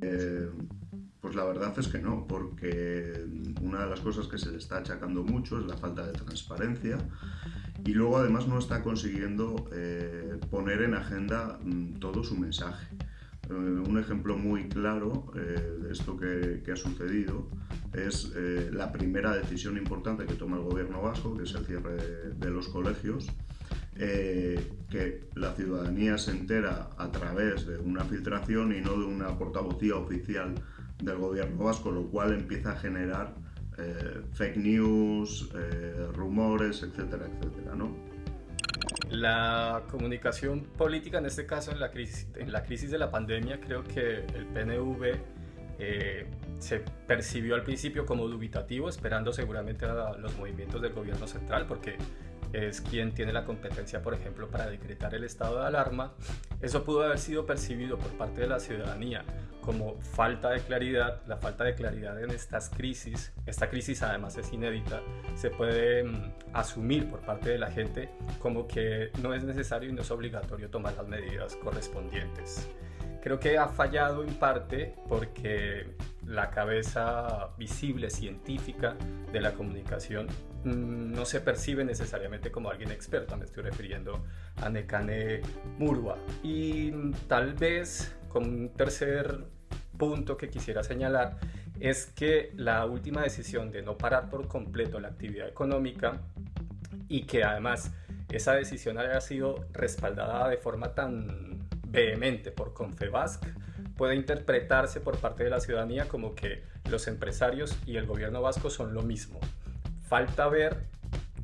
Eh, pues la verdad es que no, porque una de las cosas que se le está achacando mucho es la falta de transparencia y luego además no está consiguiendo eh, poner en agenda mm, todo su mensaje. Eh, un ejemplo muy claro de esto que, ha sucedido es la primera decisión importante que toma el gobierno vasco, que es el cierre de los colegios, eh, que la ciudadanía se entera a través de una filtración y no de una portavocía oficial del gobierno vasco, lo cual empieza a generar eh, fake news, eh, rumores, etcétera, etcétera, ¿no? La comunicación política, en este caso en la crisis, en la crisis de la pandemia, creo que el PNV se percibió al principio como dubitativo, esperando seguramente a los movimientos del gobierno central, porque es quien tiene la competencia, por ejemplo, para decretar el estado de alarma, eso pudo haber sido percibido por parte de la ciudadanía como falta de claridad, la falta de claridad en estas crisis, esta crisis además es inédita, se puede mm, asumir por parte de la gente como que no es necesario y no es obligatorio tomar las medidas correspondientes. Creo que ha fallado en parte porque la cabeza visible científica de la comunicación no se percibe necesariamente como alguien experto, me estoy refiriendo a Nekane Murwa. Y mm, tal vez como un tercer punto que quisiera señalar es que la última decisión de no parar por completo la actividad económica y que además esa decisión haya sido respaldada de forma tan vehemente por Confebasc puede interpretarse por parte de la ciudadanía como que los empresarios y el gobierno vasco son lo mismo. Falta ver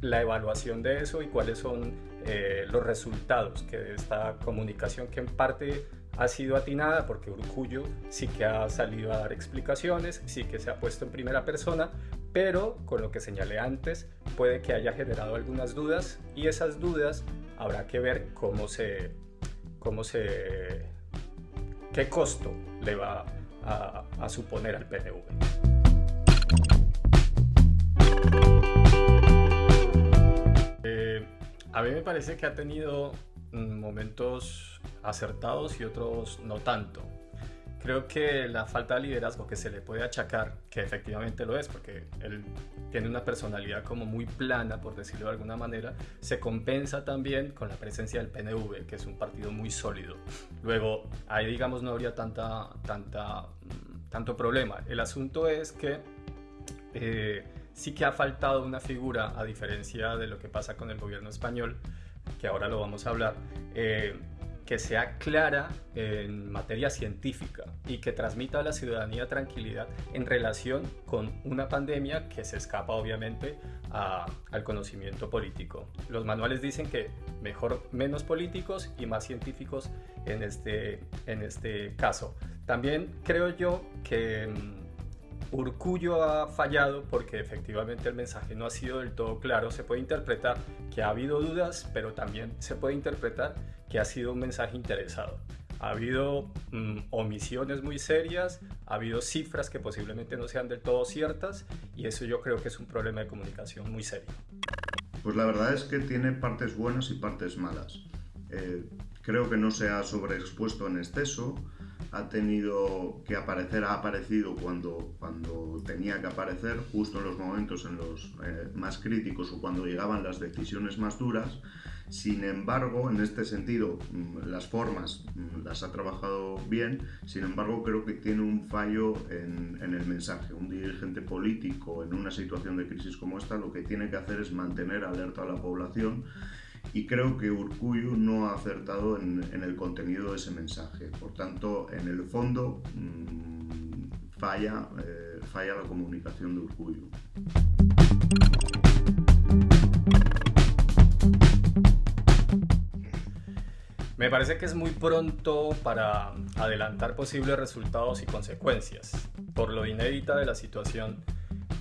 la evaluación de eso y cuáles son eh, los resultados de esta comunicación que en parte ha sido atinada porque Urcullo sí que ha salido a dar explicaciones, sí que se ha puesto en primera persona, pero con lo que señalé antes puede que haya generado algunas dudas y esas dudas habrá que ver cómo se cómo se, qué costo le va a, suponer al PNV. A mí me parece que ha tenido mm, momentos acertados y otros no tanto. Creo que la falta de liderazgo que se le puede achacar, que efectivamente lo es, porque él tiene una personalidad como muy plana, por decirlo de alguna manera, se compensa también con la presencia del PNV, que es un partido muy sólido. Luego, ahí digamos no habría tanta, mm, tanto problema. El asunto es que eh, sí que ha faltado una figura, a diferencia de lo que pasa con el gobierno español, que ahora lo vamos a hablar, eh, que sea clara en materia científica y que transmita a la ciudadanía tranquilidad en relación con una pandemia que se escapa obviamente al conocimiento político. Los manuales dicen que mejor menos políticos y más científicos en este, en este caso. También creo yo que mm, Urcullo ha fallado porque efectivamente el mensaje no ha sido del todo claro. Se puede interpretar que ha habido dudas, pero también se puede interpretar que ha sido un mensaje interesado. Ha habido mm, omisiones muy serias, ha habido cifras que posiblemente no sean del todo ciertas y eso yo creo que es un problema de comunicación muy serio. Pues la verdad es que tiene partes buenas y partes malas. Eh, creo que no se ha sobreexpuesto en exceso, ha tenido que aparecer, ha aparecido cuando, cuando tenía que aparecer, justo en los momentos en los eh, más críticos o cuando llegaban las decisiones más duras. Sin embargo, en este sentido, mm, las formas mm, las ha trabajado bien, sin embargo, creo que tiene un fallo en, en, el mensaje. Un dirigente político en una situación de crisis como esta lo que tiene que hacer es mantener alerta a la población y creo que Urcuyu no ha acertado en, el contenido de ese mensaje. Por tanto, en el fondo mm, falla, eh, falla la comunicación de Urcuyu. Me parece que es muy pronto para adelantar posibles resultados y consecuencias. Por lo inédita de la situación,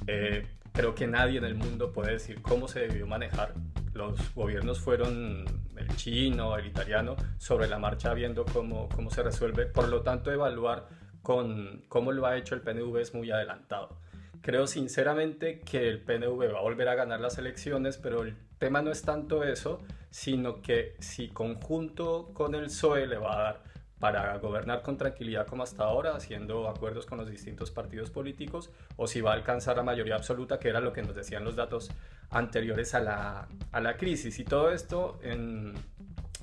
eh, creo que nadie en el mundo puede decir cómo se debió manejar los gobiernos fueron el chino, el italiano, sobre la marcha viendo cómo, cómo se resuelve. Por lo tanto, evaluar con cómo lo ha hecho el PNV es muy adelantado. Creo sinceramente que el PNV va a volver a ganar las elecciones, pero el tema no es tanto eso, sino que si conjunto con el PSOE le va a dar para gobernar con tranquilidad como hasta ahora, haciendo acuerdos con los distintos partidos políticos, o si va a alcanzar la mayoría absoluta, que era lo que nos decían los datos anteriores a la, a la crisis. Y todo esto en,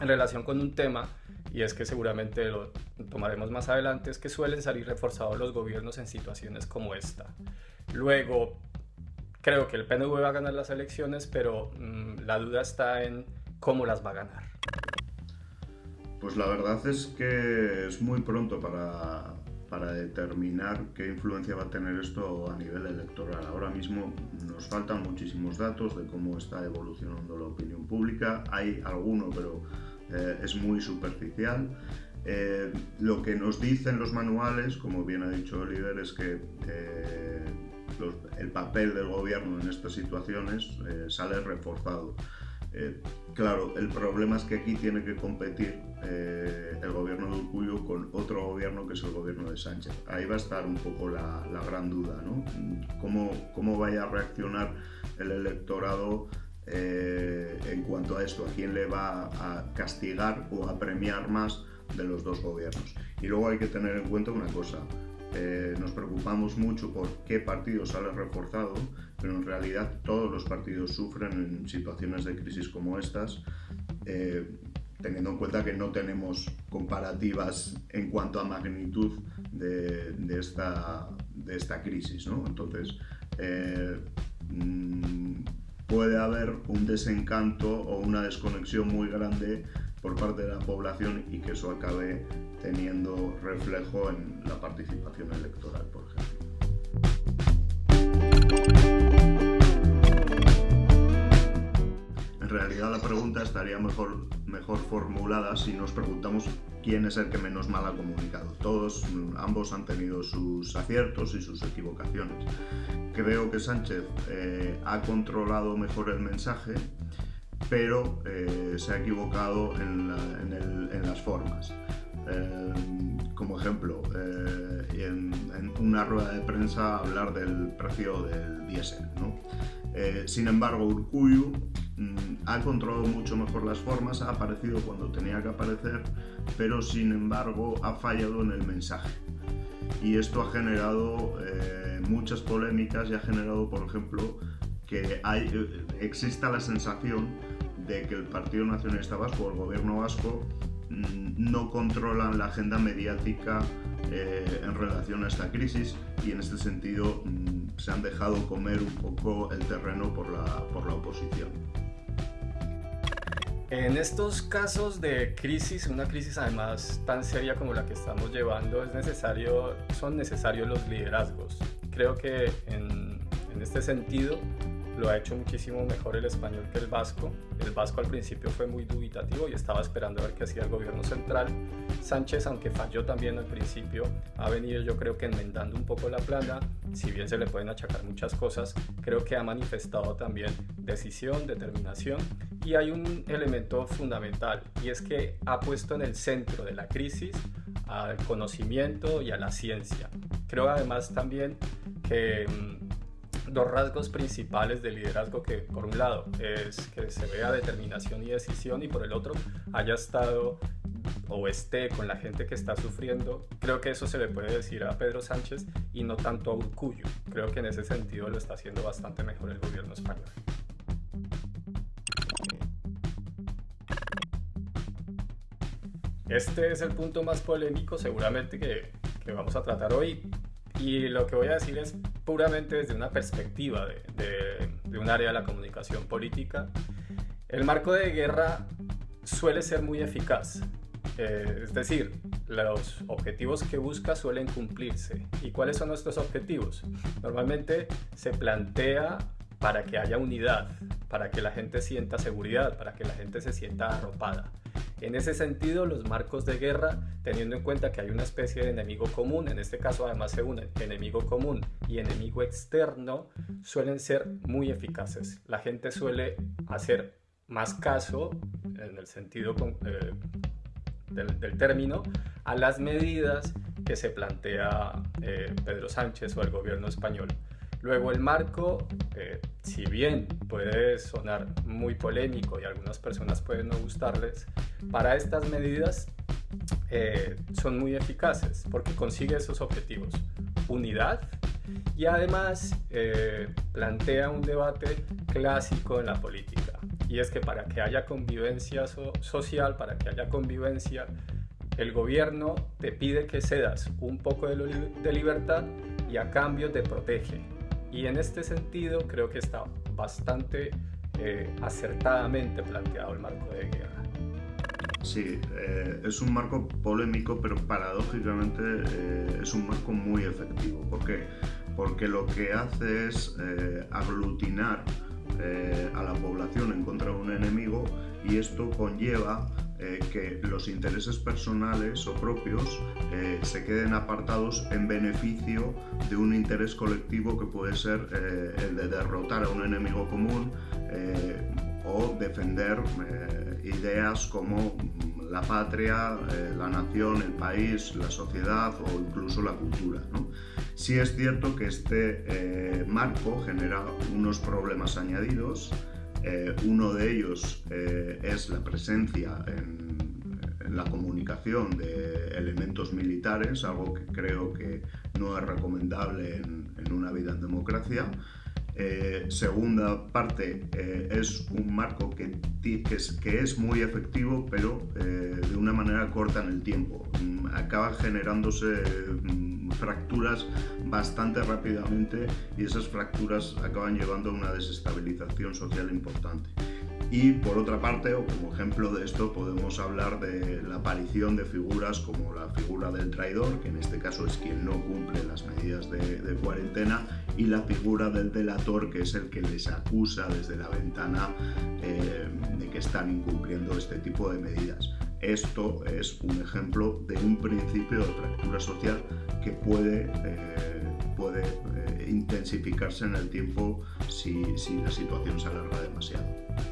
en relación con un tema, y es que seguramente lo tomaremos más adelante, es que suelen salir reforzados los gobiernos en situaciones como esta. Luego, creo que el PNV va a ganar las elecciones, pero mm, la duda está en cómo las va a ganar. Pues la verdad es que es muy pronto para, para determinar qué influencia va a tener esto a nivel electoral. Ahora mismo nos faltan muchísimos datos de cómo está evolucionando la opinión pública. Hay alguno, pero eh, es muy superficial. Eh, lo que nos dicen los manuales, como bien ha dicho Oliver, es que eh, el papel del gobierno en estas situaciones sale reforzado. Eh, claro, el problema es que aquí tiene que competir eh, el gobierno de Urcullo con otro gobierno que es el gobierno de Sánchez. Ahí va a estar un poco la, gran duda, ¿no? ¿Cómo, ¿Cómo, vaya a reaccionar el electorado eh, en cuanto a esto? ¿A quién le va a castigar o a premiar más de los dos gobiernos? Y luego hay que tener en cuenta una cosa. Nos preocupamos mucho por qué partido sale reforzado, pero en realidad todos los partidos sufren en situaciones de crisis como estas, eh, teniendo en cuenta que no tenemos comparativas en cuanto a magnitud de, esta, crisis. ¿no? Entonces, eh, mm, puede haber un desencanto o una desconexión muy grande por parte de la población y que eso acabe teniendo reflejo en la participación electoral, por ejemplo. En realidad la pregunta estaría mejor, mejor formulada si nos preguntamos quién es el que menos mal ha comunicado. Todos, ambos han tenido sus aciertos y sus equivocaciones. Creo que Sánchez eh, ha controlado mejor el mensaje pero eh, se ha equivocado en, las formas. Eh, como ejemplo, eh, en, una rueda de prensa hablar del precio del diésel. sin embargo, Urcuyu mm, ha controlado mucho mejor las formas, ha aparecido cuando tenía que aparecer, pero sin embargo ha fallado en el mensaje. Y esto ha generado muchas polémicas y ha generado, por ejemplo, que hay, exista la sensación de que el Partido Nacionalista Vasco o el gobierno vasco no controlan la agenda mediática eh, en relación a esta crisis y en este sentido mm, se han dejado comer un poco el terreno por la, por la oposición. En estos casos de crisis, una crisis además tan seria como la que estamos llevando, es necesario, son necesarios los liderazgos. Creo que en este sentido lo ha hecho muchísimo mejor el español que el vasco. El vasco al principio fue muy dubitativo y estaba esperando a ver qué hacía el gobierno central. Sánchez, aunque falló también al principio, ha venido yo creo que enmendando un poco la plana. Si bien se le pueden achacar muchas cosas, creo que ha manifestado también decisión, determinación y hay un elemento fundamental y es que ha puesto en el centro de la crisis al conocimiento y a la ciencia. Creo además también que mm, dos rasgos principales del liderazgo que por un lado es que se vea determinación y decisión y por el otro haya estado o esté con la gente que está sufriendo, creo que eso se le puede decir a Pedro Sánchez y no tanto a Urcuyo. Creo que en ese sentido lo está haciendo bastante mejor el gobierno español. Este es el punto más polémico seguramente que, que vamos a tratar hoy y lo que voy a decir es puramente desde una perspectiva de, un área de la comunicación política. El marco de guerra suele ser muy eficaz. Eh, es decir, los objetivos que busca suelen cumplirse. ¿Y cuáles son nuestros objetivos? Normalmente se plantea para que haya unidad, para que la gente sienta seguridad, para que la gente se sienta arropada. En ese sentido, los marcos de guerra, teniendo en cuenta que hay una especie de enemigo común, en este caso además se unen enemigo común y enemigo externo, suelen ser muy eficaces. La gente suele hacer más caso, en el sentido eh, del, término, a las medidas que se plantea eh, Pedro Sánchez o el gobierno español. Luego el marco, eh, si bien puede sonar muy polémico y algunas personas pueden no gustarles, para estas medidas eh, son muy eficaces porque consigue esos objetivos. Unidad y además eh, plantea un debate clásico en la política y es que para que haya convivencia social, para que haya convivencia, el gobierno te pide que cedas un poco de, libertad y a cambio te protege. Y en este sentido creo que está bastante eh, acertadamente planteado el marco de guerra. Sí, eh, es un marco polémico, pero paradójicamente eh, es un marco muy efectivo. ¿Por qué? Porque lo que hace es aglutinar a la población en contra de un enemigo y esto conlleva eh, que los intereses personales o propios eh, se queden apartados en beneficio de un interés colectivo que puede ser eh, el de derrotar a un enemigo común o defender ideas como la patria, la nación, el país, la sociedad o incluso la cultura. ¿no? Sí es cierto que este marco genera unos problemas añadidos, eh, uno de ellos eh, es la presencia en, la comunicación de elementos militares, algo que creo que no es recomendable en, una vida en democracia. Eh, segunda parte es un marco que, es, muy efectivo, pero de una manera corta en el tiempo. Mm, acaba generándose mm, fracturas bastante rápidamente y esas fracturas acaban llevando a una desestabilización social importante. Y por otra parte, o como ejemplo de esto, podemos hablar de la aparición de figuras como la figura del traidor, que en este caso es quien no cumple las medidas de, cuarentena, y la figura del delator, que es el que les acusa desde la ventana eh, de que están incumpliendo este tipo de medidas. Esto es un ejemplo de un principio de fractura social que puede, eh, puede eh, intensificarse en el tiempo si, si la situación se alarga demasiado.